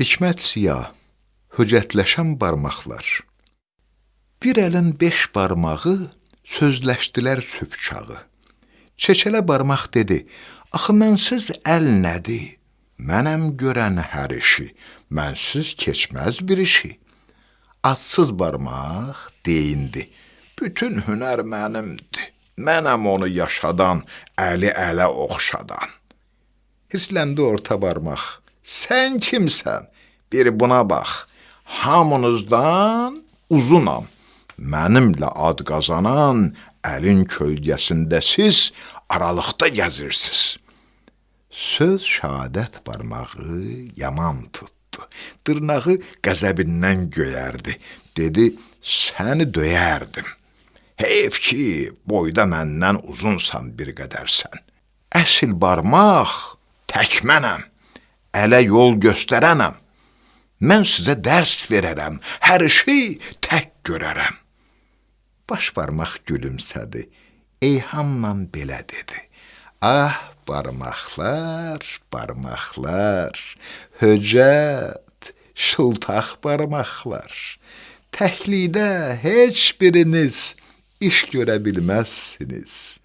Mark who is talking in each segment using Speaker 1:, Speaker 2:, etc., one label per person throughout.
Speaker 1: Hikmət siya, höcətləşən barmaqlar. Bir əlin beş barmağı sözləşdilər sübh çağı. Çeçələ barmaq dedi: "Axı mənsiz əl nədir? Mənəm görən hər işi, mənsiz keçməz bir işi." Atsız barmaq deyindi: "Bütün hünər mənimdir. Mənəm onu yaşadan, əli ələ oxşadan." Hirsləndi orta barmaq: "Sən kimsən? Bir buna bax. Hamınızdan uzunam. Mənimlə ad qazanan əlin kölgəsində siz aralıqda gəzirsiz." Söz şəhadət barmağı yaman tutdu. Dırnağı qəzəbindən göyərdi. Dedi: "Səni döyərdim. Heyf ki, boyda məndən uzunsan bir qədərsən. Əsl barmaq tək mənəm. Ələ yol göstərənəm. Mən sizə dərs verərəm, hər işi tək görərəm." Baş barmaq gülümsədi. Eyhamla belə dedi: "Ah, barmaqlar, barmaqlar, höcət, şıltaq barmaqlar. Təklikdə heç biriniz iş görə bilməzsiniz.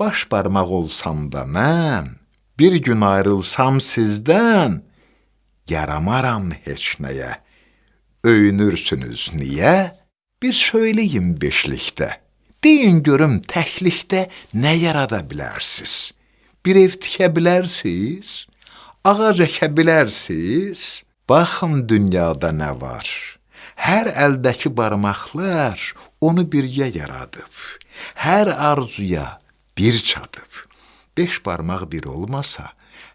Speaker 1: Baş barmaq olsam da mən, bir gün ayrılsam sizdən, yaramaram heç nəyə. Öyünürsünüz niyə? Bir söyləyin beşlikdə. Deyin görüm təklikdə nə yarada bilərsiz? Bir ev tikə bilərsiz? Ağac əkə bilərsiz? Baxın dünyada nə var? Hər əldəki barmaqlar onu birgə yaradıb. Hər arzuya bir çatıb. Beş barmaq bir olmasa,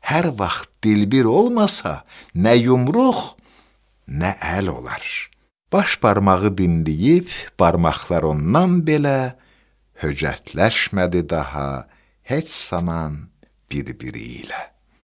Speaker 1: hər vaxt dil bir olmasa, nə yumruq, nə əl olar. Baş barmağı dinləyib, barmaqlar ondan belə höcətləşmədi daha heç zaman bir-biri ilə.